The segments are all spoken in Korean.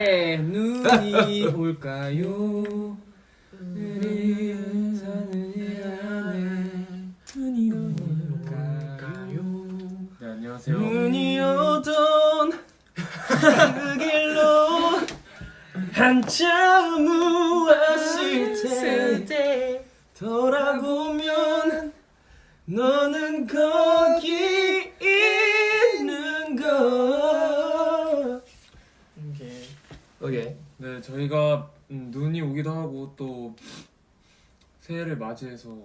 눈이 올까요? 눈이 올까요? 네 안녕하세요. 눈이 오던 그 길로 한참 무엇일 때 돌아보면 너는 거기 있는 거 오케이. 오케 이네 저희가 음, 눈이 오기도 하고 또 새해를 맞이해서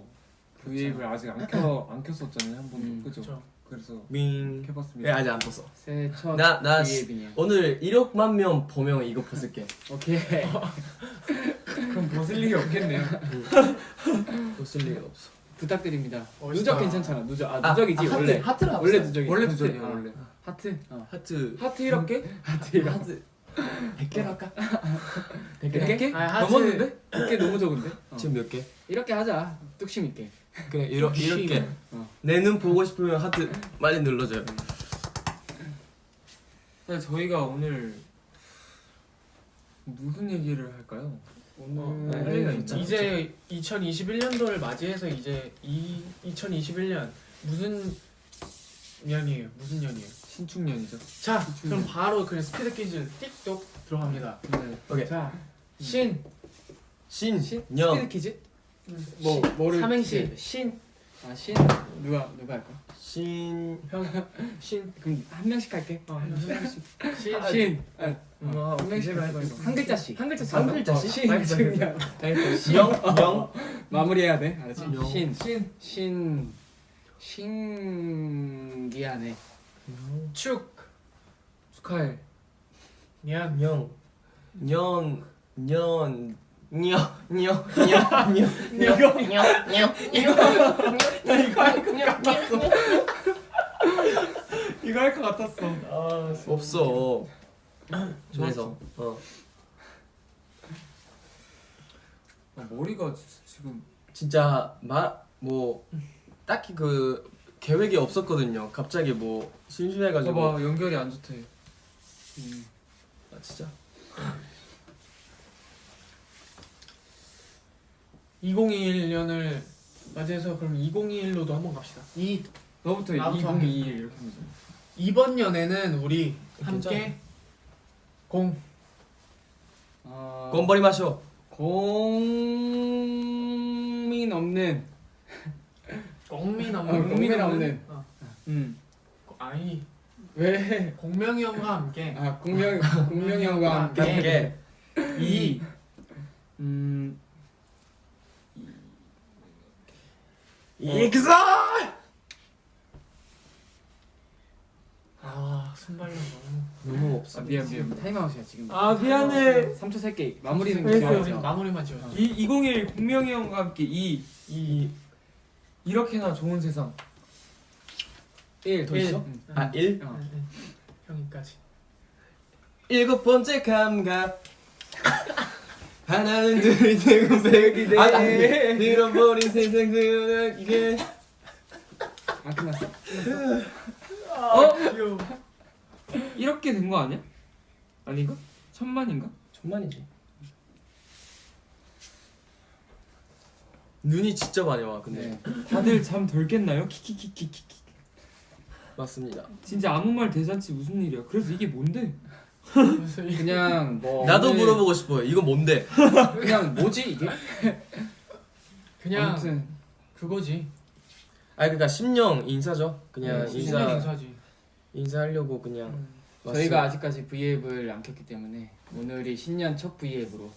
V앱을 아직 안 켜 안 켰었잖아요 한 번도 음, 그죠? 그쵸. 그래서 밍 켜봤습니다. 왜 아직 안 떴어? 새해 첫 나, 나 V앱이네요. 오늘 1억만 명 보면 이거 벗을게 오케이. 그럼 벗을 일이 없겠네요. 벗을 리가 없어 부탁드립니다. 멋있다. 누적 괜찮잖아. 누적. 아, 아, 누적이지 아, 하트, 원래. 하트라 원래 누적이. 원래 하트. 누적이에요 어. 원래. 하트. 어. 하트 하트 이렇게? 하트 이거. 하트 100개로 할까? 100개? 100개? 아. 넘었는데? 100개 너무 적은데? 어. 지금 몇 개? 이렇게 하자. 뚝심 있게. 그냥 이러, 이렇게 어. 내눈 보고 싶으면 하트 많이 눌러줘요 네, 저희가 오늘 무슨 얘기를 할까요? 오늘 할 얘기가 있잖아. 이제 2021년도를 맞이해서 이제 이 2021년 무슨 년이에요? 무슨 년이에요? 신축년이죠. 자, 그럼 바로 그냥 스피드 퀴즈 띡똑 들어갑니다. 네. 오케이 자, 신, 신, 신? 년, 스피드 퀴즈? 뭐 뭐를 삼행시. 퀴즈? 신. 아 신. 누가 누가 할까? 신, 형, 신, 그럼 한 명씩 할게. 어, 한 명씩. 신, 신. 아, 어, 한 명씩. 이거. 한 글자씩. 한 글자씩. 한? 글자씩? 신. 알겠어, 신이야. 영, 영, 마무리해야 돼. 알았지? 영. 신. 신. 신. 신기하네. 축, 축하해. 년, 영, 년, 년, 녀, 녀, 녀, 녀, 녀, 녀, 녀, 나 이거 할 것 같았어. 이거 할 것 같았어. 아, 없어. 저에서 어 아, 머리가 지- 지금 진짜 말뭐 딱히 그 계획이 없었거든요. 갑자기 뭐 심심해가지고. 봐봐 연결이 안 좋대. 음. 아, 진짜. 2021년을 맞이해서 그럼 2021로도 한번 갑시다. 이 너부터 나부터 2021 이렇게 하면 돼. 이번 연에는 우리 함께. 공 어, 곰버리 마셔. 고민 없는. 공민 어, 없는 공민 없는. 어. 음. 아니 왜? 공명이 형과 함께 아 공명 공명이 형과 함께. 이 음. 익서. 아 순발력 너무 너무 없어. 아 미안 미안. 타임아웃이야 지금. 아 미안해. 3초 셀게. 마무리는 하죠. 마무리만 지어 이 2021 공명이 형과 함께 이 이 이렇게나 좋은 세상. 1. 더 일. 있어? 음. 아 일. 어. 형이까지 일곱 번째 감각. 하나는 둘, 셋, 넷, 아, 아, 잃어버린 세상 그는 이게 안 끝났어? 어? 귀여워 이렇게 된 거 아니야? 아닌가? 천만인가? 천만이지. 눈이 진짜 많이 와. 근데 네. 다들 잠 덜 깼나요? 키키키키키. 맞습니다. 진짜 아무 말 대잔치 무슨 일이야? 그래서 이게 뭔데? 무슨 일. 그냥 뭐 나도 오늘 물어보고 싶어요. 이거 뭔데? 그냥 뭐지 이게? 그냥 아무튼 그거지 아 그러니까 심령 인사죠. 그냥 네, 인사 신년 인사지 인사하려고 그냥 음. 저희가 아직까지 V앱을 안 켰기 때문에 오늘이 신년 첫 V앱으로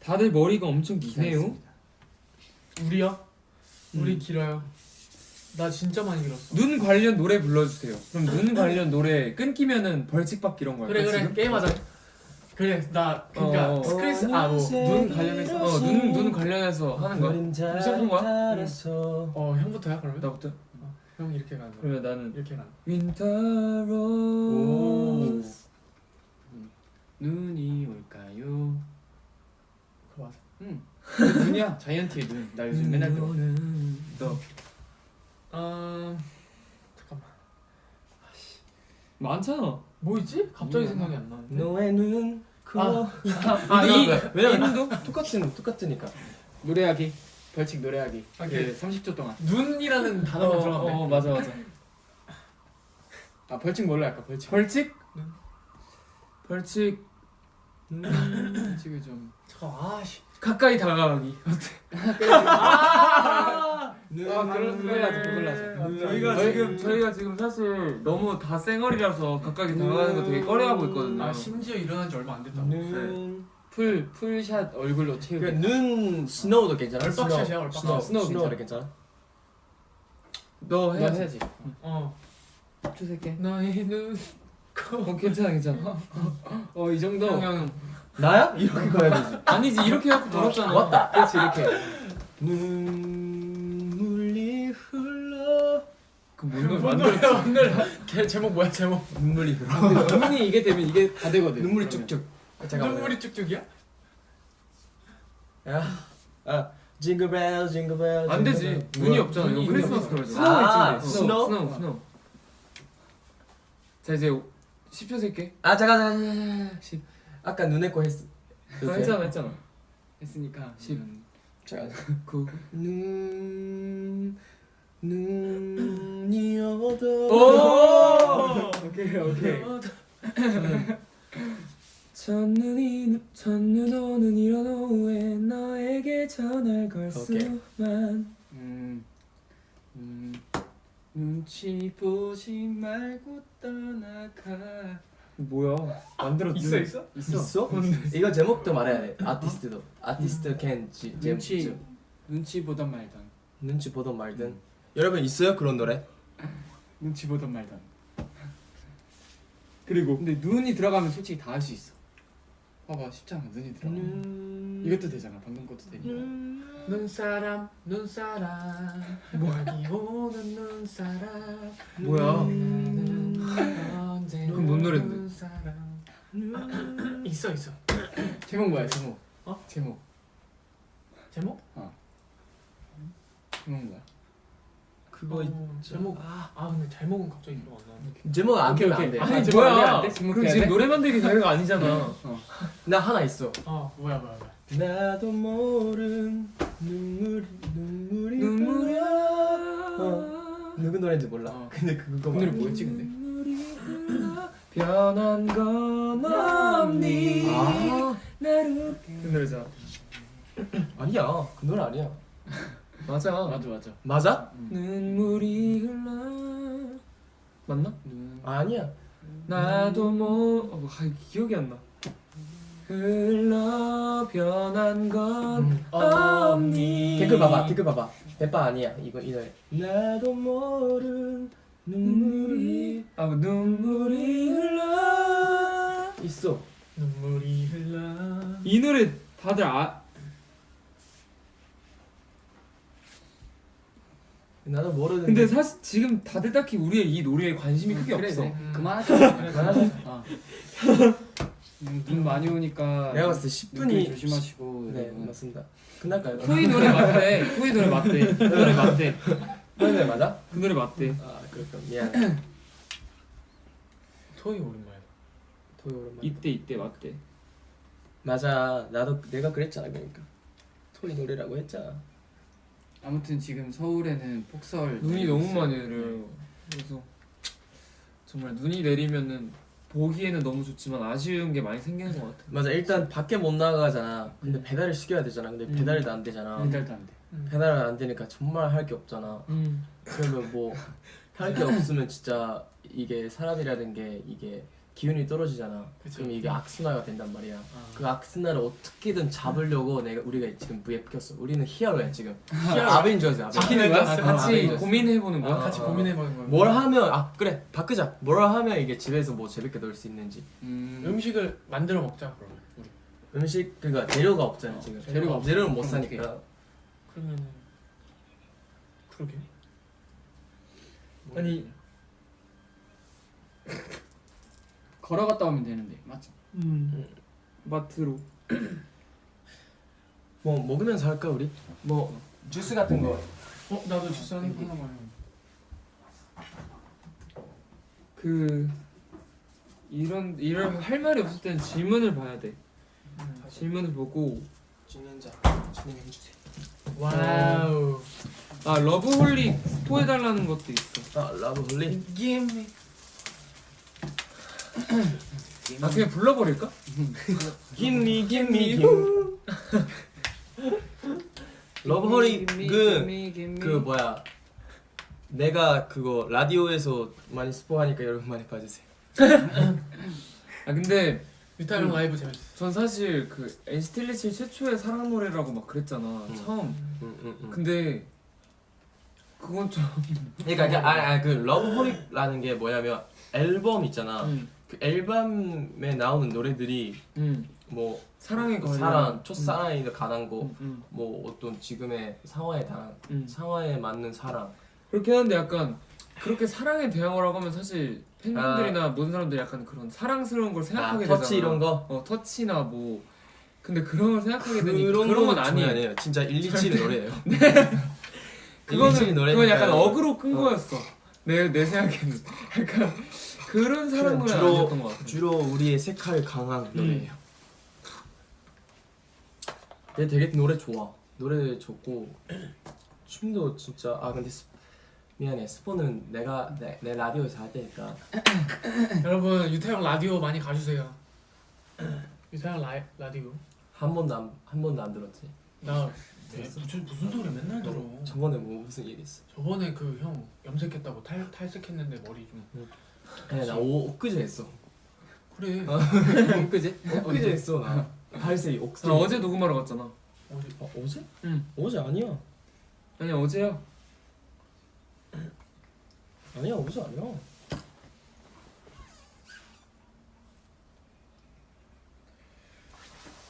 다들 머리가 엄청 기네요. 우리요? 우리 음. 길어요 나 진짜 많이 길었어 눈 관련 노래 불러주세요. 그럼 눈 관련 노래 끊기면은 벌칙 받기 이런 거 그래 그래 지금? 게임하자 그래 나 그니까 어. 스크린스 아뭐눈 관련해서 어, 눈, 눈 관련해서 하는 거야. 무슨 거야? 어 형부터야 그러면? 나부터. 형 이렇게 가는 거야 그러면 나는 이렇게 가는 Winter 오. Rose. 눈이 올까요? 그거 맞아 응. 그 눈이야 자이언티의 눈. 나 요즘 맨날 들어. 너음 잠깐만 많잖아. 뭐 있지? 갑자기 음. 생각이 안 나는데 너의 눈 그거 아, 이거 이-. 왜냐면 똑같은 똑같으니까. 노래하기 벌칙 노래하기 아, 그 그- 30초 동안 눈이라는 단어가 들어갔네. 어 맞아 맞아. 아 벌칙 뭘로 할까 벌칙 벌칙? 벌칙 벌칙을 좀 잠깐 아씨. 가까이 다가가기. 아, 아, 그걸 하자 그걸 하자 저희가 저희- 지금 저희가 지금 사실 너무 다 쌩얼이라서 가까이 다가가는 거 되게 꺼려하고 있거든요. 아 심지어 일어난 지 얼마 안 됐다. 눈. 풀 풀샷 얼굴로 채우기 그눈 스노우도 괜찮아. 얼빡샷이야, 스노우. 얼빡샷. 스노우 스노우 스노우도 괜찮아. 너너 해야지. 해야지 어. 추색해 나의 눈. 어 괜찮아 괜찮아. 어 이 정도 형 형. 나야? 이렇게 가야 되지. 아니지 이렇게 해갖고 돌았잖아. 맞다. 그렇지 이렇게 눈물이 흘러. 그뭔 노래 오늘 만들었지? 오늘 걔 제목 뭐야 제목? 눈물이 흘러. 눈이 이게 되면 이게 다 되거든 눈물이. 쭉쭉. 잠깐만. 눈물이 쭉쭉이야? 야. 아. 징글벨 징글벨. 안 되지. 눈이? 없잖아. 이거 크리스마스. 그러잖아. 스노우 아, 있지, 스노우 스노우? 스노우 스노우. 자 이제 10초 셀게. 아 잠깐 잠깐, 잠깐. 십. 아까 눈에 거 했어. 나 했잖아 했잖아. 했으니까 십. 음, 잠깐. 9. 눈 눈이 어두. 오! 오케이 오케이 첫눈이 첫눈 오는 이런 오후에 너에게 전화를 걸. 수만 음, 음, 눈치 보지 말고 떠나가 뭐야? 만들었지 있어 있어? 있어? 이거 제목도 말해야 돼. 아티스트도. 아티스트 캔 지, 제- 눈치 지- 눈치 보던 말던. 눈치 보던 말든. 여러분 있어요? 그런 노래? 눈치 보던 말던. 그리고? 근데 눈이 들어가면 솔직히 다 할 수 있어. 봐봐 쉽잖아. 눈이 들어가면. 눈. 이것도 되잖아. 방금 것도 되니까. 눈사람 눈사람. 여기 오는 눈사람. 뭐야? 그럼 뭔? 눈사람. 있어 있어 제목 뭐야 제목 어? 제목 제목? 제목 뭐야 그거 어. 제목 아, 아 근데 제목은 갑자기 기억 안 나네 제목 안 오케이, 되면 안 오케이. 돼. 아니, 아니 제목 안 돼, 안 뭐야? 돼? 제목 그럼 해야 지금 돼? 노래 만들기 자리가 아니잖아. 나 하나 있어. 어 뭐야 뭐야 뭐야 나도 모른 눈물이 눈물이 눈물이 어. 누구 노래인지 몰라. 어. 근데 그거 그 노래 뭐였지 근데 변한 건 없니? 아 나를 그 노래잖아. 아니야 그 노래 아니야. 맞아. 맞아 맞아 맞아? 눈물이 흘러. 맞나? 눈 아니야. 나도 뭐 어, 아, 기억이 안 나. 흘러 변한 건 음. 없니? 댓글 봐봐 댓글 봐봐. 대빠 아니야 이거 이 노래. 나도 모른 눈물이 아 눈물이 흘러. 있어. 눈물이 흘러 이 노래 다들 아 나도 모르는. 근데 사실 지금 다들 딱히 우리의 이 노래에 관심이 크게 그래, 없어. 그래. 음. 그만하자 그만하자. 어. 음, 눈 많이 오니까 내가 봤을 때 눈길 10분이 조심하시고 네 여러분. 맞습니다. 끝날 까요? 토이 노래 맞대. 토이 노래 맞대. 그 노래 맞대. 그 노래 맞아? 그 노래 맞대. 아 그렇군 미안. 토이 오랜만에 토요 오랜만. 이때 이때 맞대. 맞아 나도 내가 그랬잖아 그러니까 토이 노래라고 했잖아. 아무튼 지금 서울에는 폭설 눈이 너무 있어요. 많이 내려요. 그래서 정말 눈이 내리면은 보기에는 너무 좋지만 아쉬운 게 많이 생기는 것 같아. 맞아 일단 밖에 못 나가잖아. 근데 배달을 시켜야 되잖아. 근데 음. 배달도 안 되잖아. 배달도 안 돼. 배달을 안 되니까 정말 할 게 없잖아. 음. 그러면 뭐 할 게 없으면 진짜 이게 사람이라는 게 이게 기운이 떨어지잖아. 그치. 그럼 이게 악순환가 된단 말이야. 아. 그 악순환을 어떻게든 잡으려고 내가 우리가 지금 V에 켰어. 우리는 히어로야 지금. 아벤져스. 아벤져스. 지키는 거야? 아, 같이 아벤져스. 고민해보는 거야? 아, 같이 어. 고민해보는 거야 뭘 하면 아 그래 바꾸자. 뭘 하면 이게 집에서 뭐 재밌게 놀 수 있는지. 음, 음식을 만들어 먹자 그러면 우리 음식 그러니까 재료가 없잖아 지금. 재료가. 재료를 못 그럼 사니까. 그러면은 그러게 아니 걸어갔다 오면 되는데 맞지? 음. 마트로. 뭐 먹으면서 할까 우리? 뭐 주스 같은 거. 어 나도 주스 한 하나만 그 이런 이런 할 말이 없을 때는 질문을 봐야 돼. 질문을 보고 진행자 진행해 주세요. 와우. 아 러브홀릭 스포해 달라는 것도 있어. 아 러브 홀리. Give 아 그냥 불러버릴까? gimme gimme gim. 러브 홀릭은 그 뭐야? 내가 그거 라디오에서 많이 스포하니까 여러분 많이 봐주세요. 아 근데 유타 형 라이브 재밌어. 전 사실 그 NCT 127 최초의 사랑 노래라고 막 그랬잖아 처음. 응, 응, 응. 근데 그건 좀 그러니까 이게 아그 러브 홀릭이라는 게 뭐냐면 앨범 있잖아. 음, 그 앨범에 나오는 노래들이 음, 뭐 사랑에 관련 사랑, 첫사랑에 관한 거, 음, 음, 뭐 어떤 지금의 상황에 단 음. 상황에 맞는 사랑. 그렇게 하는데 약간 그렇게 사랑에 대항을 하고 하면 사실 팬분들이나 모든 사람들이 약간 그런 사랑스러운 걸 아, 생각하게 되잖아. 터치 이런 거. 어 터치나 뭐 근데 그런 걸 생각하게 되니 그런, 그런 건 아니에요. 아니에요. 진짜 127 노래예요. 그거는 127 노래니까 그건 약간 어그로 끈 어. 거였어. 내 내 생각에는 약간 그런 사랑 노래 주로- 아니었던 것 같아. 주로 우리의 색깔 강한 노래예요. 얘 되게 노래 좋아. 노래 좋고 춤도 진짜 아 근데 스, 미안해 스포는 내가 내, 내 라디오에서 할 테니까 여러분 유타 형 라디오 많이 가주세요. 유타 형 라이, 라디오. 한 번도 안, 한 번도 안 들었지. 나 무슨 무슨 소리 맨날 들어. 저번에 뭐 무슨 얘기했어? 저번에 그 형 염색했다고 탈 탈색했는데 머리 좀. 아니 나 오, 엊그제 했어. 그래. 그지? 엊그제 했어 나. 발색이 옥색. 나 어제 녹음하러 갔잖아. 어디? 어, 어제? 응. 어제 아니야. 아니 어제야. 아니야 어제 아니야.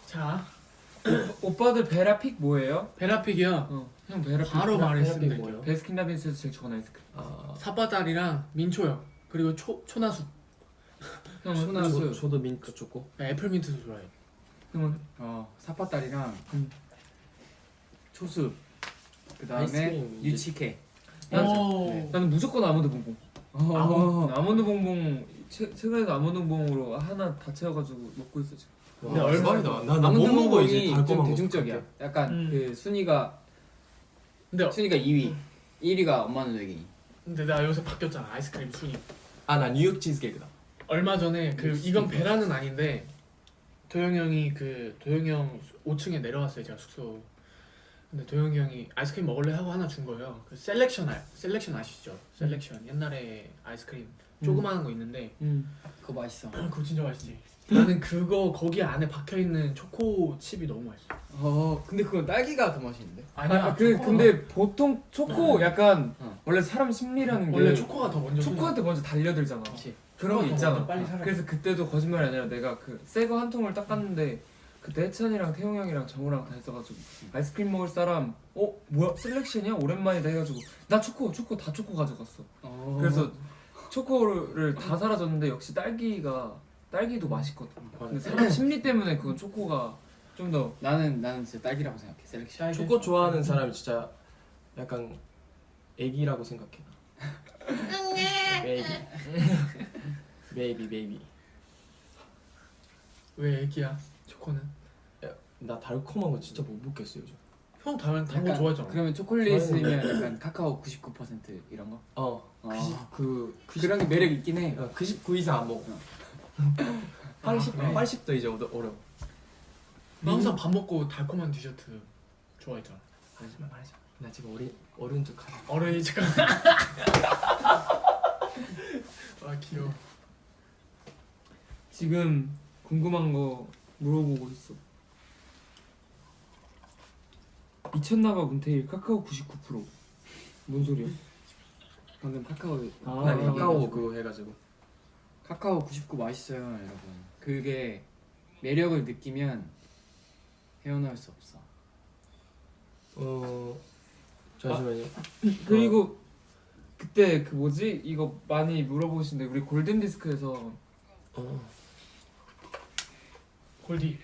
자 오빠들 베라픽 뭐예요? 베라픽이요. 어, 형 베라픽. 바로 말했으면 될게요. 베스킨라빈스에서 제일 좋아하는 아이스크림. 아 사빠딸이랑 민초요. 그리고 초 초나숲. 형은 저, 초나숲. 저 도 민트 좋고. 애플 민트도 좋아해. 형은 어 사파딸이랑 음. 초수 그 다음에 아이스크림 이제- 유치케 난- 오. 나는 무조건 아몬드 봉봉. 어. 아몬드 봉봉 최, 최근에도 아몬드 봉봉으로 하나 다 채워가지고 먹고 있어 지금. 와, 근데 얼마- 대박이다. 나못 먹어 이제 달콤한 거. 대중적이야 약간 음. 그 순위가 근데 순위가 2위 1위가 엄마 누나기 근데 나 요새 바뀌었잖아 아이스크림 순위. 아나 뉴욕 치즈케이크다. 얼마 전에 그 이건 베라는 아닌데 도영이 형이 그 도영이 형 5층에 내려왔어요 제가 숙소. 근데 도영이 형이 아이스크림 먹을래 하고 하나 준 거예요. 그 셀렉션 아 셀렉션 아시죠? 셀렉션 옛날에 아이스크림 조그마한 거 있는데 음. 그거 맛있어 그거 진짜 맛있지. 나는 그거 거기 안에 박혀 있는 초코 칩이 너무 맛있어. 어 근데 그건 딸기가 더 맛있는데 아, 그 근데 보통 초코 약간 어. 원래 사람 심리라는 게 원래 초코가 더 먼저 초코한테 먼저 달려들잖아. 그치. 그런 거 있잖아. 그래서 그때도 거짓말이 아니라 내가 그 새 거 한 통을 깠는데 그때 해찬이랑 태용 형이랑 정우랑 다 있어가지고 아이스크림 먹을 사람 어 뭐야 셀렉션이야 오랜만이다 해가지고 나 초코 초코 다 초코 가져갔어. 어. 그래서 초코를 다 사라졌는데 역시 딸기가 딸기도 맛있거든. 근데 사람 심리 때문에 그건 초코가 좀 더 나는 나는 진짜 딸기라고 생각해 셀렉션 초코 좋아하는 사람이 진짜 약간 애기라고 생각해. Baby. Baby baby. 왜 애기야? 초코는? 나 달콤한 거 진짜 못 먹겠어 요즘. 형 다른 단거 좋아하잖아. 그러면 초콜릿이면 약간 카카오 99% 이런 거? 어. 어. 90, 그 90, 그런 게 매력 있긴 해 어, 99 이상 안 먹어. 80 그래? 80도 이제 어려 어려. 너 항상 밥 먹고 달콤한 디저트 좋아했잖아. 말하지 마 말하지 마. 나 지금 어린 어른 척 하자. 어른이 지금. 아 귀여워. 지금 궁금한 거 물어보고 있어. 미쳤나봐 문태일 카카오 99%. 뭔 소리야? 방금 카카오 아, 나 아, 카카오 아, 그거 해가지고. 카카오 99 맛있어요 여러분 그게 매력을 느끼면 헤어나올 수 없어 어 잠시만요. 그리고 그때 그 뭐지 이거 많이 물어보시는데 우리 골든 디스크에서 어. 골디.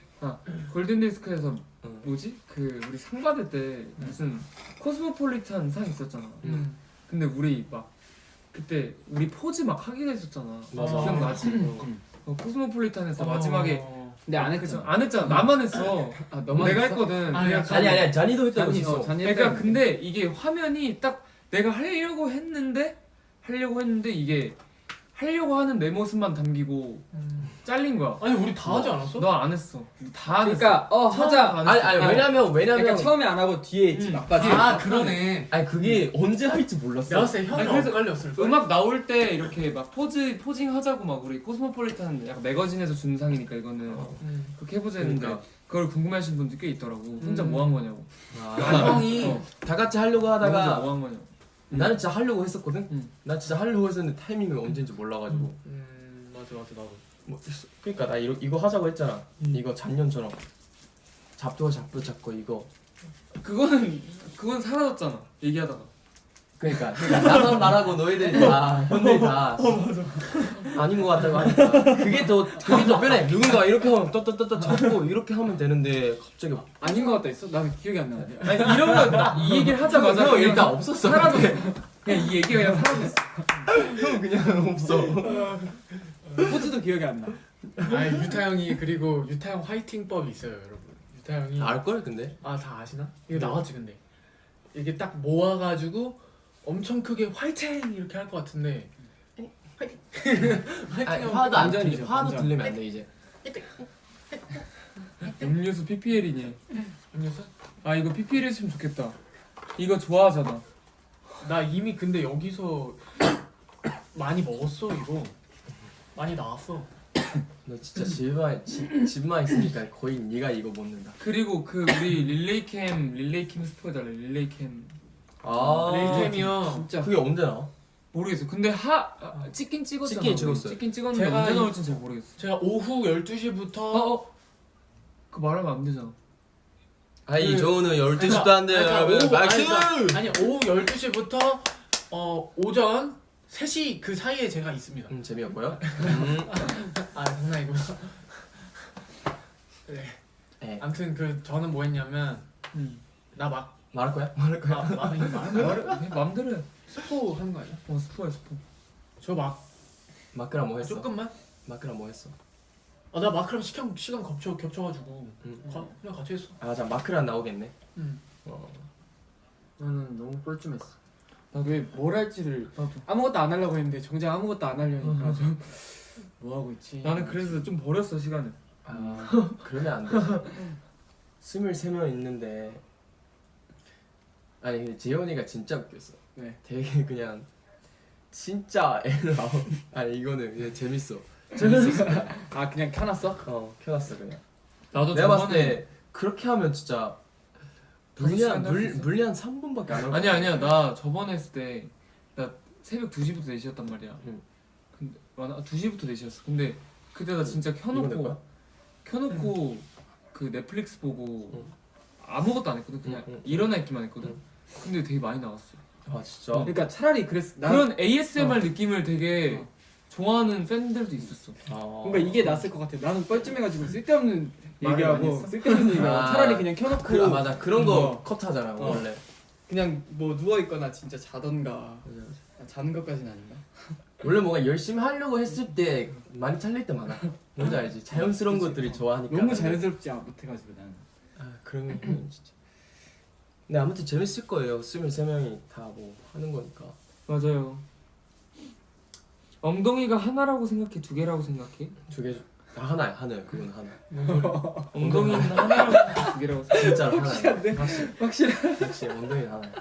골든 디스크에서 어. 뭐지 그 우리 상 받을 때 무슨 코스모폴리탄 상 있었잖아. 음. 근데 우리 막 그때 우리 포즈 막 하기로 했었잖아. 맞아. 기억나지? 어. 어, 코스모폴리탄에서 어. 마지막에 근데 안? 했죠. 안 했잖아 나만 했어 아 너만 내가 했어? 했거든 아니, 아니, 아니 아니야 잔이도 했다고 잔이 했어 어 잔이 그러니까 했다는데. 근데 이게 화면이 딱 내가 하려고 했는데 하려고 했는데 이게 하려고 하는 내 모습만 담기고 음. 잘린 거야 아니 우리 다 하지 않았어? 너 안 했어 다 그러니까 어 하자. 안 아니 했어. 아니 아, 왜냐면 왜냐면 그러니까 처음에 안 하고 뒤에 있지 음. 막바지. 아 그러네. 아니 그게 언제 할지 몰랐어 내가 형이 아니, 그래서 엇갈렸을 거야. 음악 나올 때 이렇게 막 포즈 포징 하자고 막 우리 코스모폴리탄 약간 매거진에서 준 상이니까 이거는 음. 그렇게 해보자 했는데 그러니까. 그걸 궁금해하시는 분들 꽤 있더라고 혼자 음. 뭐한 거냐고 아, 형이 어. 다 같이 하려고 하다가 뭐 한 거냐고 나는 진짜 하려고 했었거든? 음. 나 진짜 하려고 했었는데 타이밍이 언제인지 몰라가지고. 음. 맞아 맞아 나도. 뭐 그러니까 나 이거, 이거 하자고 했잖아. 음. 이거 작년처럼. 잡도 잡도 잡고 이거. 그거는 그건 사라졌잖아 얘기하다가 그러니까, 그러니까 나만 말하고 너희들이 다 형들이 다 아닌 것 같다고 하니까 그게 더 그게 더 편해 누군가 이렇게 하면 떠떠떠떠 잡고 이렇게 하면 되는데 갑자기 아닌 것 같다 했어? 난 기억이 안 나는데. 아니 이런 거이 얘기를 하자마자 형 일단 없었어 사라졌어 그냥 이 얘기가 그냥 사라졌어 형 그냥 없어 포즈도 기억이 안 나. 아니 유타 형이 그리고 유타 형 화이팅법이 있어요 여러분. 유타 형이 알걸 근데 아 다 아시나? 이거 나왔지 근데 이게 딱 모아가지고 엄청 크게 화이팅 이렇게 할 것 같은데. 화이팅. 화이팅 아니, 하면 화도 안 완전이죠, 들리 화도. 들리면 안 돼 이제. 음료수 PPL이니. 음료수? 아 이거 PPL 했으면 좋겠다. 이거 좋아하잖아. 나 이미 근데 여기서 많이 먹었어 이거. 많이 나왔어. 너 진짜 집만 집, 집만 있으니까 거의 네가 이거 먹는다. 그리고 그 우리 릴레이캠 릴레이캠 스포해달래 릴레이캠 아 레이템이요 진짜. 그게 언제 나와? 모르겠어 근데 하 아, 찍긴 찍었잖아 우리. 찍었어요. 찍긴 찍었는데 제가 언제 이- 나올지 잘 모르겠어 제가 오후 12시부터 어? 어? 그 말하면 안 되잖아 아이 그- 저는 12시도 그러니까- 안 돼요 여러분 박수! 아니, 그러니까- 아니 오후 12시부터 어 오전 3시 그 사이에 제가 있습니다 음 재미없고요 음. 아 장난이고요 네 네. 아무튼 그 저는 뭐 했냐면 응 나막 말할 거야? 말할 거야? 말해 그냥 맘대로 해 스포 하는 거 아니야? 어 스포야 스포 저막 마크랑 뭐 했어? 조금만? 마크랑 뭐 했어? 아, 나 마크랑 시간, 시간 겹쳐, 겹쳐가지고 음. 가, 그냥 같이 했어 아, 자 마크랑 나오겠네. 응. 어. 나는 너무 뻘쭘했어. 나왜뭘 할지를 나도 아무것도 안 하려고 했는데 정작 아무것도 안 하려니까 좀 뭐 하고 있지? 나는 그래서 좀 버렸어 시간을 아, 그러면 안 되지. 스물세 명 있는데 아니 근데 재현이가 진짜 웃겼어. 네. 되게 그냥 진짜 아웃. 아니 이거는 그냥 재밌어. 재밌었어. 아 그냥 켜놨어? 어, 켜놨어 그냥. 나도 내가 봤을 저번에 때 그렇게 하면 진짜 다섯 물리 시간 물 할수 있어. 물리 한 3분밖에 안 하고. 아니야 아니야 나 저번에 했을 때 나 새벽 2시부터 4시였단 말이야 응. 근데 맞아 2시부터 4시였어 근데 그때 나 진짜 켜놓고? 켜놓고 그 넷플릭스 보고 응. 아무것도 안 했거든 그냥 응, 응. 일어나 있기만 했거든 응. 근데 되게 많이 나왔어 아 진짜. 그러니까 차라리 그랬어. 나 그런 ASMR 느낌을 되게 어. 좋아하는 팬들도 있었어 아. 뭔가 이게 낫을 것 같아. 나는 뻘쭘해가지고 쓸데없는 얘기하고? 쓸데없는 얘기하고 아. 차라리 그냥 켜놓고 그, 아 맞아 그런 거 어. 컷하잖아 어. 원래. 그냥 뭐 누워 있거나 진짜 자던가 아, 자는 것까지는 아닌가? 원래 뭔가 열심히 하려고 했을 때 많이 잘릴 때 많아. 뭔지 알지? 자연스러운 것들이 좋아하니까. 너무 자연스럽지 않- 못해가지고 나는. 아 그러면 진짜. 근데 아무튼 재밌을 거예요. 23명이 다 뭐 하는 거니까. 맞아요 엉덩이가 하나라고 생각해 두 개라고 생각해 두 개. 다 하나야 하나야 그건 하나. 엉덩이는 하나라고 두 개라고 생각해 진짜로 하나야. 확실히 확실해. 확실히 엉덩이 하나야.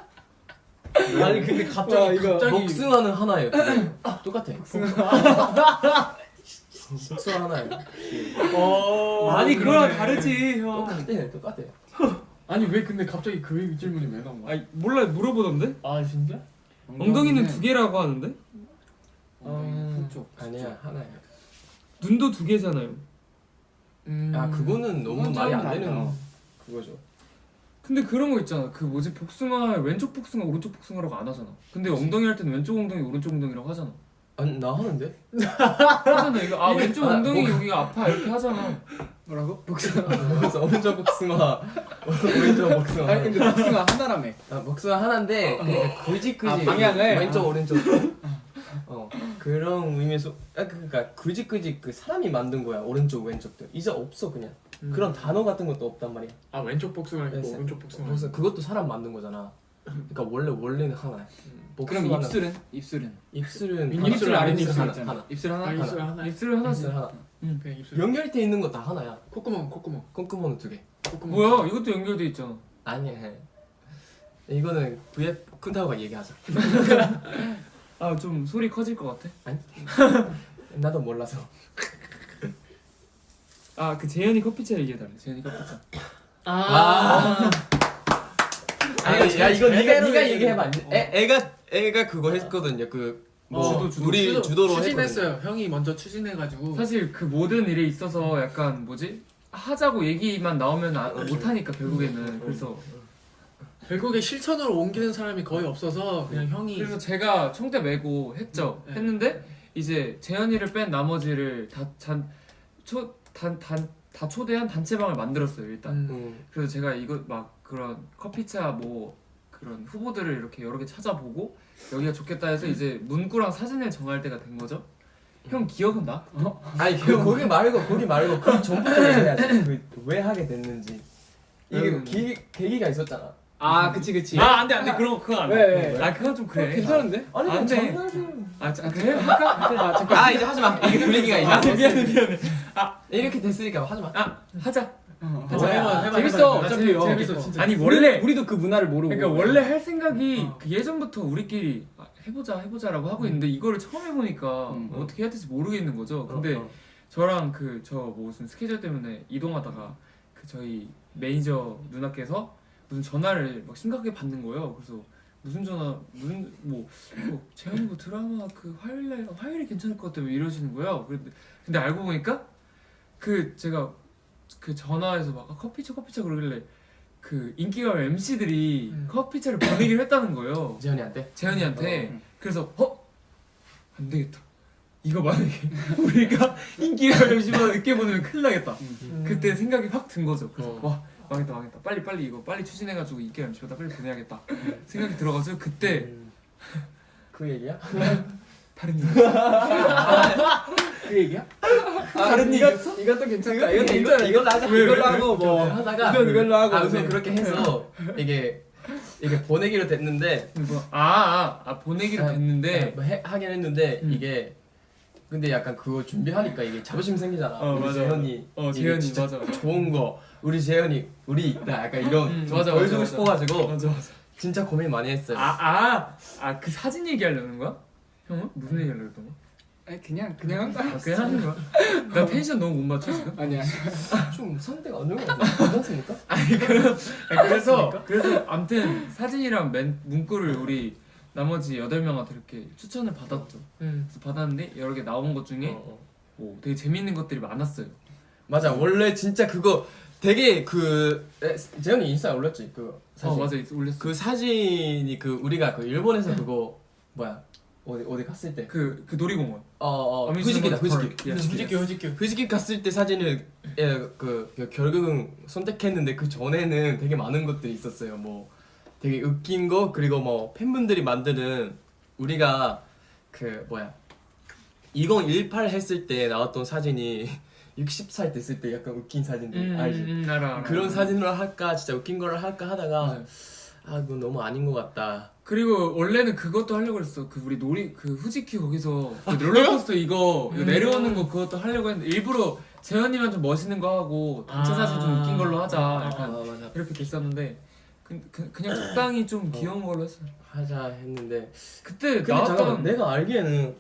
아니 근데 갑자기 와, 이거 갑자기 복숭아는 하나예요. 똑같아. 복숭아 하나예요. 어 아니 그거랑 다르지 형 똑같아 똑같아. 아니 왜 근데 갑자기 그 질문이 왜 나온 거야? 아니 몰라 물어보던데 아 진짜? 엉덩이는 두 개라고 하는데 엉덩이 음. 한쪽. 아니야 하나야. 눈도 두 개잖아요 음. 아 그거는 너무 말이 안좀 되는. 그거죠. 근데 그런 거 있잖아 그 뭐지 복숭아 왼쪽 복숭아 오른쪽 복숭아라고 안 하잖아 근데 엉덩이 할 때는 왼쪽 엉덩이 오른쪽 엉덩이라고 하잖아 아니 나 하는데? 하잖아 이거. 아 왼쪽 아, 엉덩이 뭐- 여기가 아파. 이렇게 하잖아. 뭐라고? 복숭아. 그래서 오른쪽 복숭아. 오른쪽 복숭아. 아니 근데 복숭아 하나라며. 아, 복숭아 하나인데 그러니까 굳이 굳이 아, 방향을? 왼쪽 아. 오른쪽. 어. 그런 의미에서 아 그러니까 그직그직 그 사람이 만든 거야 오른쪽 왼쪽도 이제 없어 그냥. 그런 단어 같은 것도 없단 말이야. 아 왼쪽 복숭아 있고 오른쪽 복숭아. 그래서 그것도 사람 만든 거잖아 그러니까 원래 원래는 하나야. 그럼 복숭아는- 입술은? 입술은? 입술은 입술, 하나, 입술, 아랫 입술 하나. 하나. 입술 하나. 아, 입술 하나. 하나 입술을 하나씩 입술 하나. 그냥 입술 연결이 돼 있는 거다 하나야. 콧구멍 콧구멍. 콧구멍은 두 개. 콧구멍. 뭐야? 이것도 연결돼 있잖아. 아니 이거는 VF 쿤타오가 얘기하자. 아 좀 소리 커질 것 같아. 나도 몰라서. 아 그 재현이 커피차 얘기해달래. 재현이 커피차. 아, 아 니 야 이거 네가 네가 얘기해. 얘기해봐. 애 애가 애가 그거 했거든요. 그 뭐, 어, 주도, 주도. 우리 추진- 주도로 추진했어요. 형이 먼저 추진해가지고. 사실 그 모든 일에 있어서 약간 뭐지? 하자고 얘기만 나오면 아, 못하니까 결국에는. 그래서 결국에 실천으로 옮기는 사람이 거의 없어서 그냥 형이 그래서 제가 총대 메고 했죠. 네. 했는데 이제 재현이를 뺀 나머지를 다초단단다 초대한 단체방을 만들었어요 일단. 음, 응. 그래서 제가 이거 막 그런 커피차 뭐 그런 후보들을 이렇게 여러 개 찾아보고 여기가 좋겠다 해서 이제 문구랑 사진을 정할 때가 된 거죠. 형 기억은 나? 아니 그 거기 말고 거기 말고 그 전부터 얘기해야지 그왜 하게 됐는지 이게 음. 기, 계기가 있었잖아 아 그치 그치. 아 안돼 안돼 그런 거 그거 안 돼. 왜, 왜? 아 그건 좀 그래. 괜찮은데? 아니 안안 돼. 장난을 아, 자, 그래 할까? 아 잠깐. 아 이제 하지마 이게 분위기가 이제 아 미안해 미안해. 이렇게 됐으니까 하지마 아 하자. 어, 하자. 해봐, 해봐, 재밌어. 해봐. 어차피 어. 재밌어 진짜 아니 원래 우리도 그 문화를 모르고. 그러니까 원래 할 생각이 어. 그 예전부터 우리끼리 아, 해보자 해보자라고 하고 있는데 이거를 처음 해보니까 음. 어떻게 해야 될지 모르겠는 거죠. 근데 어, 어. 저랑 그저뭐 무슨 스케줄 때문에 이동하다가 그 저희 매니저 누나께서 무슨 전화를 막 심각하게 받는 거예요. 그래서 무슨 전화 무슨 뭐, 뭐 재현이 뭐 드라마 그 화요일날 화요일이 괜찮을 것뭐 이러시는 거예요. 근데 근데 알고 보니까 그 제가 그 전화해서 막 아, 커피차 커피차 그러길래 그 인기가요 MC들이 음. 커피차를 보내기로 했다는 거예요. 재현이한테 재현이한테 어. 그래서 어? 안 되겠다 이거 만약에 우리가 인기가 열심히 늦게 보내면 큰일 나겠다 음. 그때 생각이 확 든 거죠 그래서 어. 와 망했다 망했다 빨리 빨리 이거 빨리 추진해가지고 인기 열심히다 빨리 보내야겠다 생각이 들어가지고 그때 음. 그 얘기야? 다른 일그 얘기야? 다른 이거 이것도 괜찮다. 이거 괜찮아. 이걸로 하자 이걸로 왜? 하고 뭐. 하다가 우선 이걸로 하고, 아 우선 네. 그렇게 해서 이게 이게 보내기로 됐는데 아 아 아, 보내기로 아, 됐는데 뭐 해, 하긴 했는데 음. 이게 근데 약간 그거 준비하니까 이게 자부심 생기잖아. 어, 우리 맞아. 재현이 어, 재현이, 진짜 맞아, 맞아. 좋은 거 우리 재현이 우리 있다 약간 이런 음, 좀 맞아, 보여주고 싶어가지고 진짜 고민 많이 했어요. 아아아 그 사진 얘기하려는 거야? 형은? 무슨 얘기 하려고 했던 거야? 아니 그냥 그냥 한 거야. 아, 그냥 하는 거야? 나 텐션 너무 못 맞춰 지금? 아니야. 좀 상태가 안 좋은 것 같아. 괜찮습니까? 아니 그럼 아니, 그래서 그래서 아무튼 사진이랑 맨 문구를 우리 나머지 여덟 명한테 이렇게 추천을 받았죠. 음. 그래서 받았는데 여러 개 나온 것 중에 어, 어. 뭐 되게 재밌는 것들이 많았어요. 맞아 원래 진짜 그거 되게 그 에, 재현이 인스타에 올렸지 그 사진. 어 맞아 있- 올렸어. 그 사진이 그 우리가 그 일본에서 그거 뭐야 어디 어디 갔을 때. 그, 그 놀이공원. 어어 어뮤즈먼트 후지키다 후지키. 후지키 후지키 후지키 갔을 때 사진을 예, 그, 그 결국은 선택했는데 그 전에는 되게 많은 것들이 있었어요. 뭐 되게 웃긴 거 그리고 뭐 팬분들이 만드는 우리가 그 뭐야 2018 했을 때 나왔던 사진이 60살 됐을 때 약간 웃긴 사진들 알지? 음, 알아, 알아. 그런 사진으로 할까 진짜 웃긴 거를 할까 하다가 맞 아 이거 너무 아닌 것 같다. 그리고 원래는 그것도 하려고 했어. 그 우리 놀이 그 후지키 거기서 그 롤러코스터 이거, 이거 음. 내려오는 거 그것도 하려고 했는데 일부러 재현이만 좀 멋있는 거 하고 단체 아. 사진 좀 웃긴 걸로 하자. 약간 맞아. 이렇게 됐었는데 그, 그, 그냥 적당히 좀 귀여운 걸로 했어요. 하자 했는데 그때 잠깐만 나왔던 내가 알기에는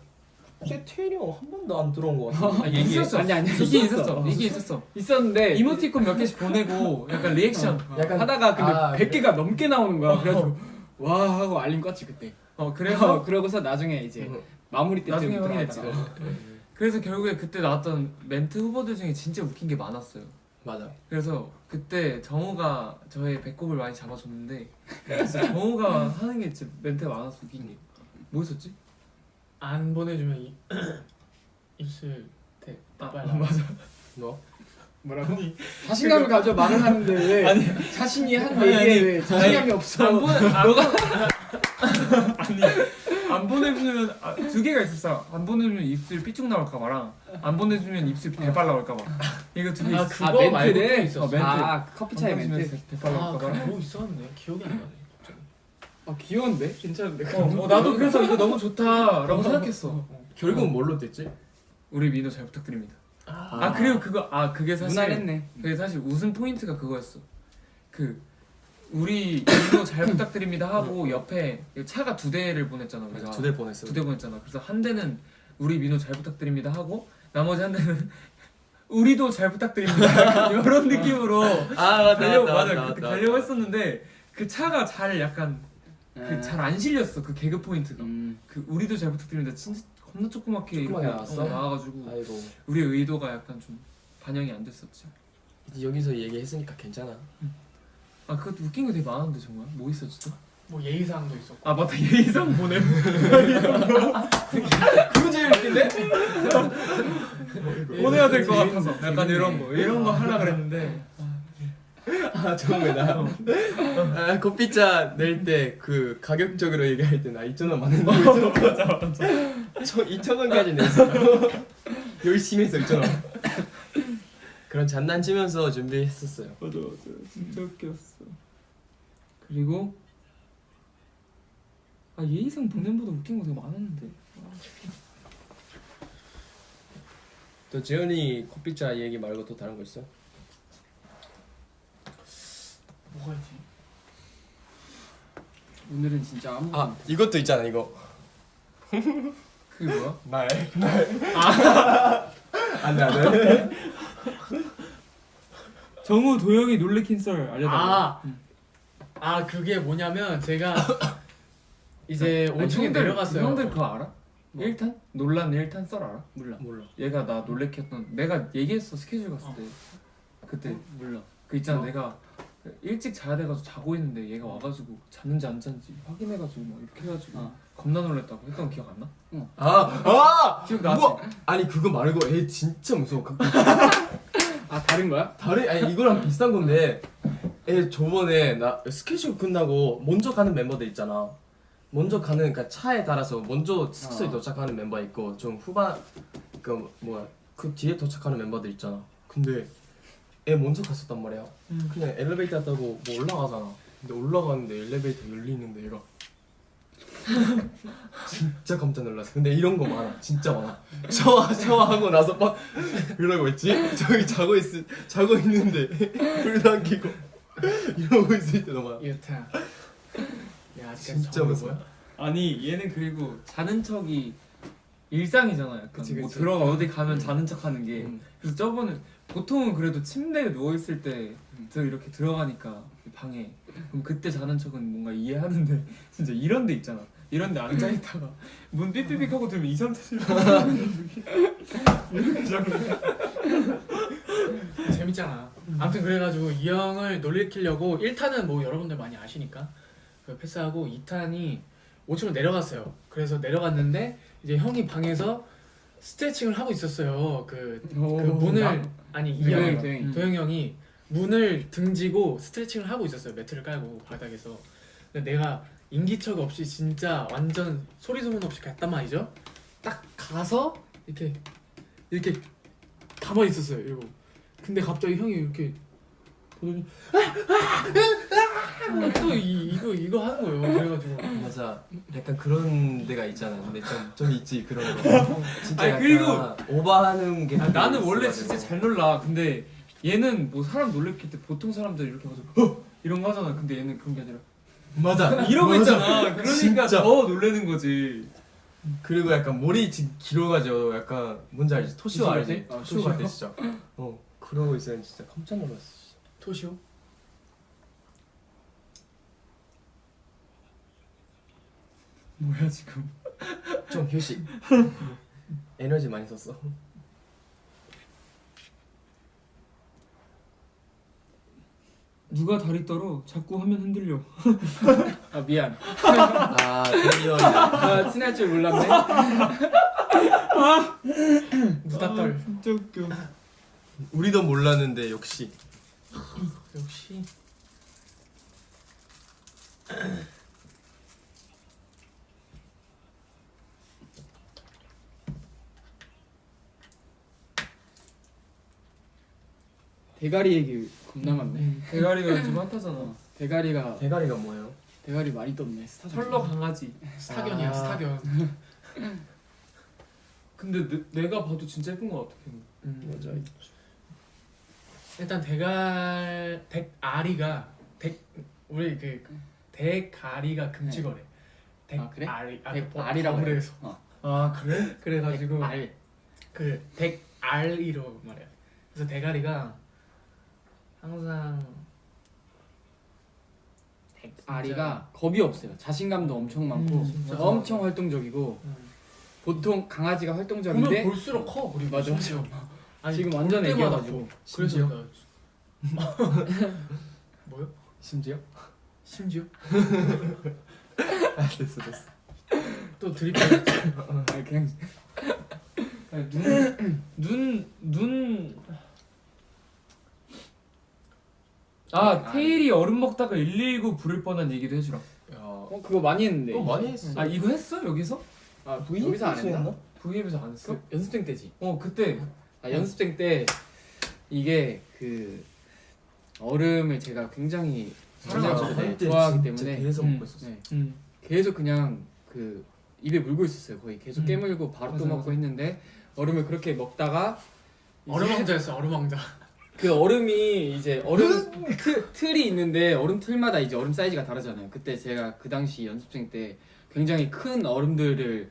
제 태일이 형한 번도 안 들어온 것 같아. 아, 있었어. 아니, 아니, 이게 있었어. 이게 있었어. 있었는데 이모티콘 몇 개씩 보내고 약간 리액션. 약간 하다가 근데 아, 100개가 넘게 나오는 거야. 그래가지고 와 하고 알림 껐지 그때. 어 그래서 그래서 그러고서 나중에 이제 음. 마무리 때쯤 나중에 확인했지. 그래서 결국에 그때 나왔던 멘트 후보들 중에 진짜 웃긴 게 많았어요. 맞아. 그래서 그때 정우가 저의 배꼽을 많이 잡아줬는데 그래서 정우가 하는 게 진짜 멘트가 많았어 웃긴 게. 뭐 있었지? 안 보내주면 이, 입술 대아 빨라. 맞아. 뭐? 뭐라고? 자신감을 가져 말을 하는데 왜 자신이 한 얘기에 왜 자신감이 없어? 안 보내 안 너가 아니 안안 보내주면 아, 두 개가 있었어. 안 보내주면 입술 삐쭉 나올까 봐랑 안 보내주면 입술 대빨 나올까 봐. 이거 두개아 있어. 그거 아, 멘트네? 말고 또 있었어. 어, 멘트. 아안 보내주면 멘트. 대빨 아 나올까 그래 봐. 뭐 있었는데 기억이 안 나네. 아 귀여운데? 괜찮은데? 어, 어, 나도 그래서 이거 너무 좋다라고 생각했어. 어. 결국은 뭘로 됐지? 우리 민호 잘 부탁드립니다. 아, 아 그리고 그거 아 그게 사실 무난했네. 그게 사실 웃음 포인트가 그거였어. 그 우리 민호 잘 부탁드립니다 하고 옆에 차가 두 대를 보냈잖아 우리가. 두대 보냈어. 두대 보냈잖아. 그래서 한 대는 우리 민호 잘 부탁드립니다 하고 나머지 한 대는 우리도 잘 부탁드립니다 이런 느낌으로 아 맞다 가려고 맞다, 맞다. 가려고 했었는데 그 차가 잘 약간 그 잘 안 실렸어 그 개그 포인트가. 음. 그 우리도 잘 부탁드립니다. 진짜 겁나 조그맣게 이렇게 나왔어? 어, 나와가지고 아이고. 우리의 의도가 약간 좀 반영이 안 됐었지 여기서 얘기했으니까 괜찮아. 아 그것도 웃긴 거 되게 많은데 정말. 뭐 있었지 또? 뭐 예의사항도 있었고. 아 맞다. 예의상 보내. 그거 제일 웃긴데? 보내야 될 것 같아서. 약간 이런 거. 이런 거 하려 그랬는데 아 정말 나 아, 커피차 낼때 그 가격적으로 얘기할 때나 2천 원 많은 거 있죠? 맞아 맞아. 저 2천 원까지 냈어. 열심히 했어 2천 원. 그런 장난치면서 준비했었어요. 맞아 맞아 진짜 웃겼어 그리고 아 예의상 보냄보다 웃긴 거 되게 많았는데 또 재현이 커피차 얘기 말고 또 다른 거 있어? 뭐가 있지? 오늘은 진짜 아무. 아 이것도 있잖아 이거. 그게 뭐야? 날 날. 아. 안돼 안돼. 정우 도영이 놀래킨 썰 알려달라 아, 응. 아 그게 뭐냐면 제가 이제 아니, 5층에 형들, 내려갔어요. 형들 그거 알아? 뭐? 1탄? 논란 1탄 썰 알아? 몰라. 몰라. 얘가 나 놀래켰던 내가 얘기했어 스케줄 갔을 어. 때 그때 몰라. 그 있잖아 어? 내가 일찍 자야 돼가지고 자고 있는데 얘가 와가지고 잤는지 안 잤는지 확인해가지고 막 이렇게 해가지고 어. 겁나 놀랬다고 했던 거 기억 안 나? 아 아. 기억나지? 우와! 아니 그거 말고 애 진짜 무서워. 그- 아 다른 거야? 다른 아니 이거랑 비슷한 건데 애 저번에 나 스케줄 끝나고 먼저 가는 멤버들 있잖아. 먼저 가는 그러니까 차에 따라서 먼저 숙소에 어. 도착하는 멤버 있고 좀 후반 그 뭐야 그 뒤에 도착하는 멤버들 있잖아. 근데 애 먼저 갔었단 말이야. 음. 그냥 엘리베이터 타고 뭐 올라가잖아. 근데 올라가는데 엘리베이터 열리는데 얘가 진짜 깜짝 놀랐어. 근데 이런 거 많아. 진짜 많아. 샤워 샤워하고 나서 막 이러고 있지. 저기 자고 있 자고 있는데 불도 안 켜고 이러고 있을 때도 많아. 유타. 야 진짜 무서워. 뭐야? 아니 얘는 그리고 자는 척이 일상이잖아 약간 그치, 뭐 그치. 들어가 어디 가면 자는 척 하는 게. 음. 그래서 저번에 보통은 그래도 침대에 누워 있을 때 들- 이렇게 들어가니까 방에. 그럼 그때 자는 척은 뭔가 이해하는데 진짜 이런 데 있잖아. 이런 데 앉아 있다가 문 삐삐삐 하고 들면 이 상태로 이렇게 자고 재밌잖아. 아무튼 그래가지고 이 형을 놀리키려고 1탄은 뭐 여러분들 많이 아시니까. 그 패스하고 2탄이 5층으로 내려갔어요. 그래서 내려갔는데 이제 형이 방에서 스트레칭을 하고 있었어요. 그, 그 문을 나? 아니 이 도영이, 형이 도영이. 도영이 형이 문을 등지고 스트레칭을 하고 있었어요. 매트를 깔고 바닥에서. 근데 내가 인기척 없이 진짜 완전 소리 소문 없이 갔단 말이죠. 딱 가서 이렇게 이렇게 가만히 있었어요. 이러고. 근데 갑자기 형이 이렇게 보더니 또 이, 이거 이거 하는 거예요. 그래가지고 맞아. 약간 그런 데가 있잖아. 근데 좀 좀 있지 그런 거. 진짜 아니, 그리고- 오버하는 게. 아, 나는 원래. 진짜 잘 놀라 근데 얘는 뭐 사람 놀래킬 때 보통 사람들 이렇게 가지고 헉! 이런 거 하잖아 근데 얘는 그런 게 아니라 맞아. 이러고 맞아. 있잖아 그러니까 진짜. 더 놀래는 거지 그리고 약간 머리 지- 길어가지고 약간 뭔지 알지? 토시오 토시오 알지? 어, 토시오 같아 진짜. 어 그러고 있으면 진짜 깜짝 놀랐어. 토시오 뭐야 지금? 좀 휴식. 에너지 많이 썼어. 누가 다리 떨어? 자꾸 화면 흔들려. 아 미안. 아 드디어 아 친할 줄 몰랐네. 무다떨. 진짜 웃겨. 우리도 몰랐는데 역시 역시. 대가리 얘기 겁나 많네. 음, 대가리가 지금 핫하잖아. 대가리가 대가리가 뭐예요? 대가리 많이 떴네 스타 철러 강아지. 스타견이야 아. 스타견. 근데 내, 내가 봐도 진짜 예쁜 것 같아 음. 맞아. 음. 일단 대갈 덱아리가 덱 우리 그 대가리가 금지거래. 아, 그래? 덱아리 아, 백그 알이라고 그래. 법으로해서. 어. 아 그래? 그래가지고 알. 그 덱알이로 말해요. 그래서 대가리가 항상 아리가 겁이 없어요. 자신감도 엄청 많고 음. 엄청 활동적이고 음. 보통 강아지가 활동적인데 볼수록 커 우리 맞아, 맞아. 아니, 지금 볼 완전 애기여가지고. 커. 그래서 심지어? 뭐요? 심지어? 심지어 아 됐어 됐어. 또 드립 아니, 그냥 아니, 눈, 눈, 눈. 아, 테일이 얼음 먹다가 119 부를 뻔한 얘기도 해주라. 야. 어 그거 많이 했는데. 또 많이 했어. 아, 이거 했어? 여기서? 아 여기서 안 했나? V앱에서 안 했어? 그 연습생 때지. 어, 그때. 아, 연습생 때 이게 그 얼음을 제가 굉장히 사랑하죠. 좋아하기 때문에 계속 음. 먹고 있었어. 네, 응. 계속 그냥 그 입에 물고 있었어요. 거의 계속 음. 깨물고 바로 또 맞아, 먹고 맞아. 했는데 얼음을 그렇게 먹다가 이제 얼음 왕자였어 얼음 왕자. 그 얼음이 이제 얼음 틀, 틀이 있는데 얼음 틀마다 이제 얼음 사이즈가 다르잖아요. 그때 제가 그 당시 연습생 때 굉장히 큰 얼음들을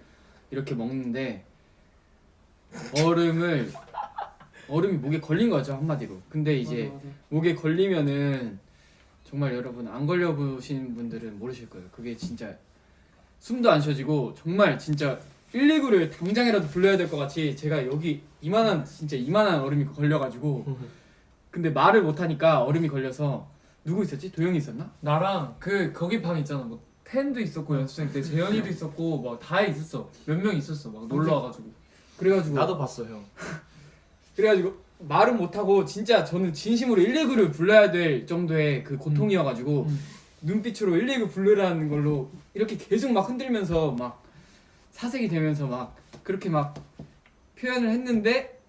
이렇게 먹는데 얼음을 얼음이 목에 걸린 거죠 한마디로. 근데 이제 맞아, 맞아. 목에 걸리면은 정말 여러분 안 걸려 보신 분들은 모르실 거예요. 그게 진짜 숨도 안 쉬어지고 정말 진짜 119를 당장이라도 불러야 될 것 같이 제가 여기 이만한 진짜 이만한 얼음이 걸려가지고 근데 말을 못 하니까 얼음이 걸려서 누구 있었지? 도영이 있었나? 나랑 그 거기 방 있잖아 뭐 텐도 있었고 연습생 때 재현이도 있었고 막 다 있었어 몇 명 있었어 막 놀러 와가지고 그래가지고 나도 봤어 형. 그래가지고 말은 못 하고 진짜 저는 진심으로 119를 불러야 될 정도의 그 고통이어가지고 음. 눈빛으로 119 부르라는 걸로 이렇게 계속 막 흔들면서 막 사색이 되면서 막 그렇게 막 표현을 했는데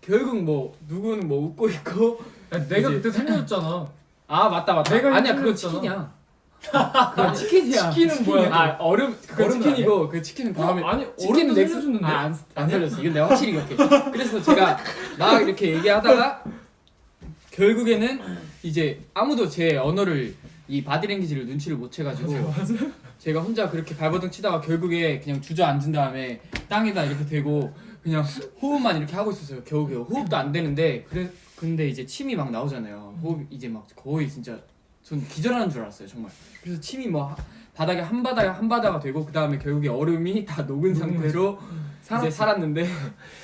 결국 뭐 누구는 뭐 웃고 있고 야, 내가 이제- 그때 살려줬잖아 아 맞다 맞다 내가 아니야 그건 힘들었잖아. 치킨이야 그건 치킨이야. 치킨은 뭐야? 아 얼음 그건 얼음은 치킨이고 그 치킨은 다음에 어, 아니 치킨은 얼음도 넥스 살려줬는데 아안 안 살렸어. 이건 내가 확실히 기억해. 그래서 제가 막 이렇게 얘기하다가 결국에는 이제 아무도 제 언어를 이 바디랭귀지를 눈치를 못 채가지고 제가 혼자 그렇게 발버둥 치다가 결국에 그냥 주저앉은 다음에 땅에다 이렇게 대고 그냥 호흡만 이렇게 하고 있었어요. 겨우겨우. 호흡도 안 되는데 그래 근데 이제 침이 막 나오잖아요. 호흡 이제 막 거의 진짜 전 기절하는 줄 알았어요 정말. 그래서 침이 뭐 하- 바닥에 한 바닥에 한 바다가 되고 그 다음에 결국에 얼음이 다 녹은 상태로 이제 살았지. 살았는데.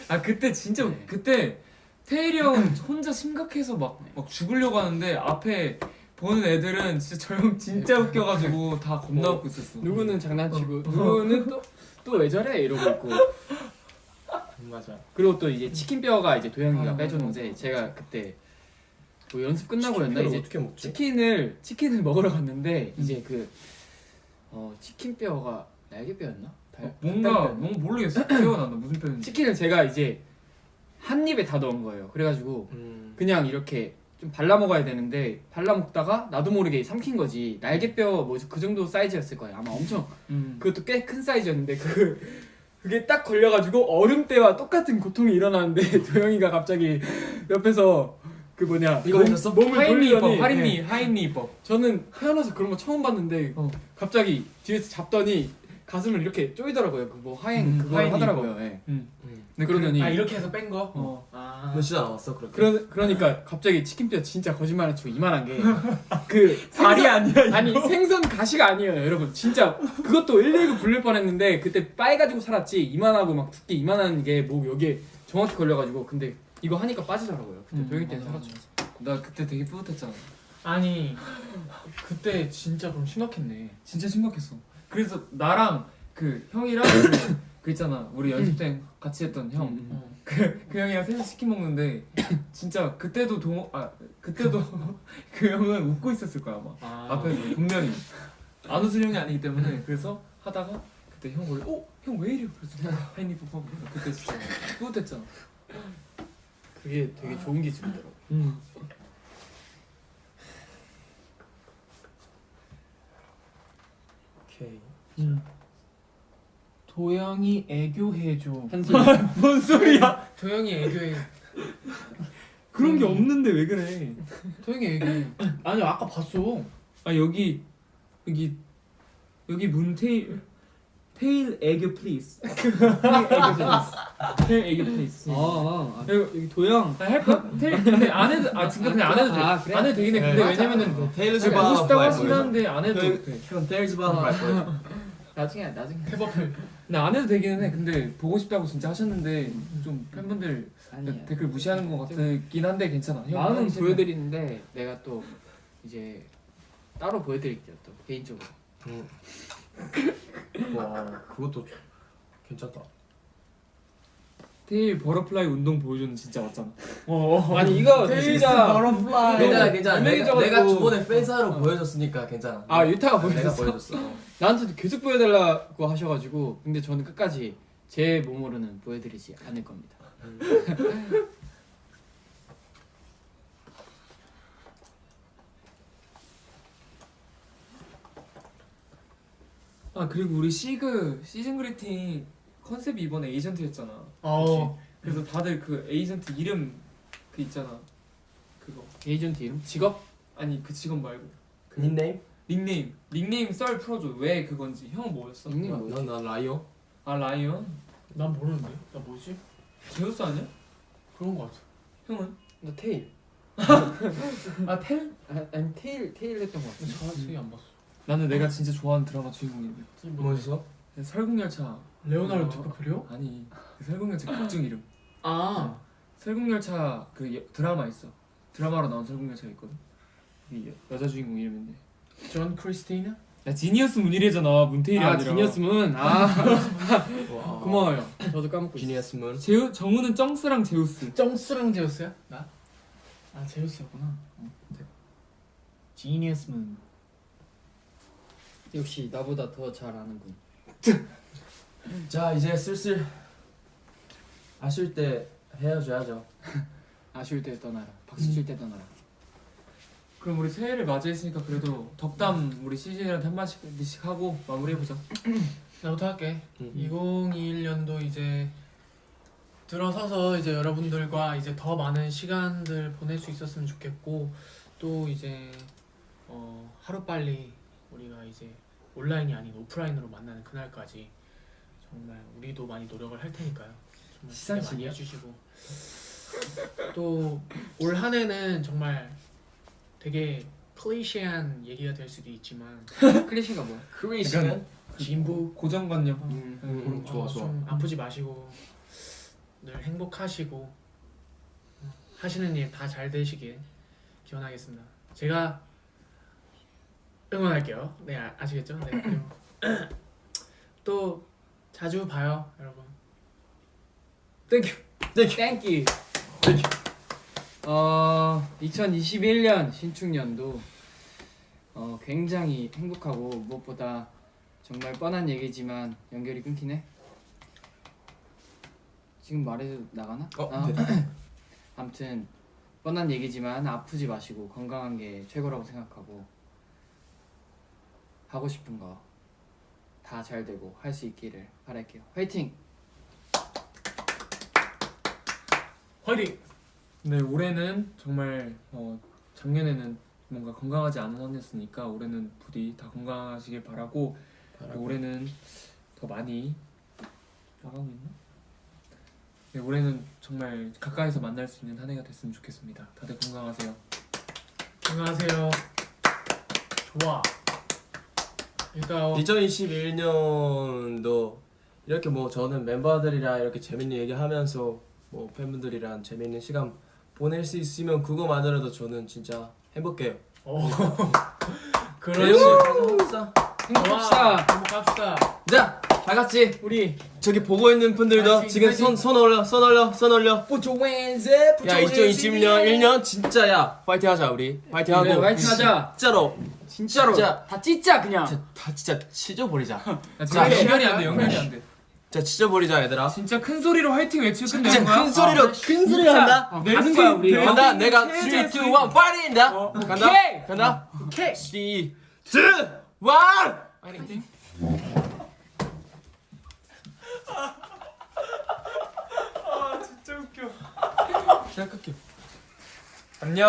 아 그때 진짜 네. 그때 태일이 형 혼자 심각해서 막, 막 죽으려고 하는데 앞에 보는 애들은 진짜 저형 진짜 웃겨가지고 다 겁나 어, 웃고 있었어. 누구는 장난치고 누구는 또 또 왜 저래? 이러고 있고. 맞아. 그리고 또 이제 치킨뼈가 이제 도영이가 아, 빼줬는데 제가 그때 뭐 연습 끝나고였나 이제? 치킨을 치킨을 먹으러 갔는데 이제 그 어, 치킨뼈가 날개뼈였나? 달- 어, 뭔가 닭다리뼈였나? 뭔가 모르겠어 기억 안나 무슨 표현인지 치킨을 제가 이제 한 입에 다 넣은 거예요. 그래가지고 음. 그냥 이렇게 좀 발라 먹어야 되는데 발라 먹다가 나도 모르게 삼킨 거지. 날개뼈 뭐 그 정도 사이즈였을 거예요. 아마 엄청 음. 그것도 꽤 큰 사이즈였는데 그 그게 딱 걸려가지고 얼음 때와 똑같은 고통이 일어나는데 도영이가 갑자기 옆에서 그 뭐냐 이거 몸- 하셨어? 몸을 돌리더니 하인리 네. 하인리 입법 저는 태어나서 그런 거 처음 봤는데 어. 갑자기 뒤에서 잡더니 가슴을 이렇게 쪼이더라고요. 그뭐 하행 음, 그거 하더라고요. 예. 음. 음. 네, 그러더니 아 이렇게 해서 뺀 거. 어. 아. 너 진짜 나왔어 그렇게? 그러, 그러니까 갑자기 치킨뼈 진짜 거짓말 안 치고 이만한 게그 발이 아니야 이거. 아니 생선 가시가 아니에요 여러분 진짜 그것도 119 불릴 뻔했는데 그때 빠해가지고 살았지 이만하고 막 두께 이만한 게 목 여기에 정확히 걸려가지고 근데 이거 하니까 빠지더라고요. 그때 음, 도영이 때는 맞아, 살았죠. 나 그때 되게 뿌듯했잖아. 아니 그때 진짜 그럼 심각했네. 진짜 심각했어. 그래서 나랑 그 형이랑 그, 그 있잖아. 우리 연습 때 같이 했던 형. 음, 음. 어. 그, 그 형이랑 셋이 치킨 먹는데 진짜 그때도 동, 아 그때도 그 형은 웃고 있었을 거야 아마. 아. 앞에서 분명히. 안 웃을 형이 아니기 때문에 그래서 하다가 그때 형 원래 어형 왜 이래 그래서 하이니 뽀뽀 그때 진짜 뿌듯했잖아 그게 되게 좋은 기술이더라고요 음. 오케이. 도영이 애교해줘. 뭔 소리야? 도영이 애교해. 그런 게 없는데 왜 그래? 도영이 애교해. 아니 아까 봤어. 아 여기 여기 여기 문테일 테일 애교 플리즈. 테일 애교 플리즈. 테일 애교 플리즈. 아, 여기 도영. 아, 할까? 테일 근데 안 해도 아 진짜 그냥 안 해도 돼. 아, 그래? 안 해도 되긴 해. 근데 네, 왜냐면은 테일즈 보고 바나 싶다고 말 하긴. 하는데 안 해도 돼. 형 테일즈 바나 말 보여줘. 나중에 나중에. 태버플. 근데 안 해도 되기는 해. 근데 보고 싶다고 진짜 하셨는데 좀 팬분들 아니야. 댓글 무시하는 것 같긴 한데 괜찮아. 형 마음은. 보여드리는데 내가 또 이제 따로 보여드릴게요 또 개인적으로. 음. 와 그것도 괜찮다. 테일 butterfly 운동 보여주는 진짜 맞잖아. 아니 이거 진짜 butterfly. 괜찮아 괜찮아. 내가. 내가 저번에 팬사로 보여줬으니까 괜찮아. 아 유타가 내가 보여줬어. 보여줬어. 나한테도 계속 보여달라고 하셔가지고 근데 저는 끝까지 제 몸으로는 보여드리지 않을 겁니다. 아 그리고 우리 시그 season greeting 컨셉이 이번에 agent였잖아. 어. 그래서 다들 그 에이전트 이름 그 있잖아. 그거 에이전트 이름? 직업? 아니 그 직업 말고 닉네임? 닉네임 닉네임 썰 풀어줘. 왜 그건지. 형 뭐였어? 닉네임 뭐지? 난난 라이오. 아 라이언? 난 모르는데. 나 뭐지? 제우스 아니야? 그런 거 같아. 형은? 나 테일. 아 텔? 아, 아니 테일 테일 했던 것 같아. 자세히 안 봤어. 나는 내가 진짜 좋아하는 드라마 주인공인데. 뭐였어? 설국열차. 레오나르도 어. 디카프리오? 아니 그 설국열차 극중 이름. 아. 설국열차 그 여- 드라마 있어. 드라마로 나온 설국열차 있거든. 이 여- 여자 주인공 이름인데. 존 크리스티나? 나 genius 문일이잖아. 문테일이 아 아니라. Genius 문. 아 와. 고마워요. 저도 까먹고. Genius 문. 제우 정우는 쩡스랑 제우스. 정스랑 제우스야? 나? 아 제우스였구나. 어. Genius 문. 역시 나보다 더 잘 아는군. 자 이제 슬슬 아쉬울 때 헤어져야죠. 아쉬울 때 떠나라. 박수 칠 때 떠나라. 그럼 우리 새해를 맞이했으니까 그래도 덕담 우리 시즌이한테 한 마디씩 하고 마무리해보자. 나부터 할게. 음. 2021년도 이제 들어서서 이제 여러분들과 이제 더 많은 시간들 보낼 수 있었으면 좋겠고 또 이제 어 하루 빨리 우리가 이제 온라인이 아닌 오프라인으로 만나는 그날까지 정말 우리도 많이 노력을 할 테니까요. 정말 기대 많이? 해주시고 또 올 한해는 정말 되게 클리셰한 얘기가 될 수도 있지만 클래시가 뭐야? 크리스는 진부 고정관념. 음. 음, 어, 좋아, 좋아. 좀 아프지 마시고 늘 행복하시고 어, 하시는 일 다 잘 되시길 기원하겠습니다. 제가 응원할게요. 네 아, 아시겠죠? 네. 또 자주 봐요, 여러분. Thank you. Thank you. 어 2021년 신축년도 어 굉장히 행복하고 무엇보다 정말 뻔한 얘기지만 연결이 끊기네. 지금 말해도 나가나? 어, 아, 네. 아무튼 뻔한 얘기지만 아프지 마시고 건강한 게 최고라고 생각하고 하고 싶은 거 다 잘 되고 할 수 있기를 바랄게요. 화이팅! 화이팅! 네 올해는 정말 어, 작년에는 뭔가 건강하지 않은 한 해였으니까 올해는 부디 다 건강하시길 바라고 올해는 더 많이 나가고 있나? 네 올해는 정말 가까이서 만날 수 있는 한 해가 됐으면 좋겠습니다. 다들 건강하세요. 안녕하세요. 좋아. 그러니까 어, 2021년도 이렇게 뭐 저는 멤버들이랑 이렇게 재밌는 얘기하면서 뭐 팬분들이랑 재밌는 시간 보낼 수 있으면 그거만으로도 저는 진짜 행복해요. 어, 그렇지. 행복합시다. 행복합시다. 자, 다 같이 우리 저기 보고 있는 분들도 아, 지금 손, 손 올려 손 올려 손 올려. 부초 웬세? 야 2020년 1년? 진짜 야 파이팅 하자 우리. 파이팅 하고. 그래, 파이팅 하자. 진짜로. 진짜로. 진짜, 다 찢자 그냥. 자, 다 진짜 찢어버리자. 자 연결이 안돼 연결이 안돼. 자 찢어버리자 얘들아. 진짜 큰 소리로 화이팅 외치고 끝내는 거야? 큰 소리로 아, 큰 소리로 한다? 어, 가는 거야 우리. 간다. 어, 내가 3, 2, 1, 파이팅다. 간다. 오케이. 간다. 오케이 3, 2, 1 파이팅. 아 진짜 웃겨. 기다 끌게. 안녕.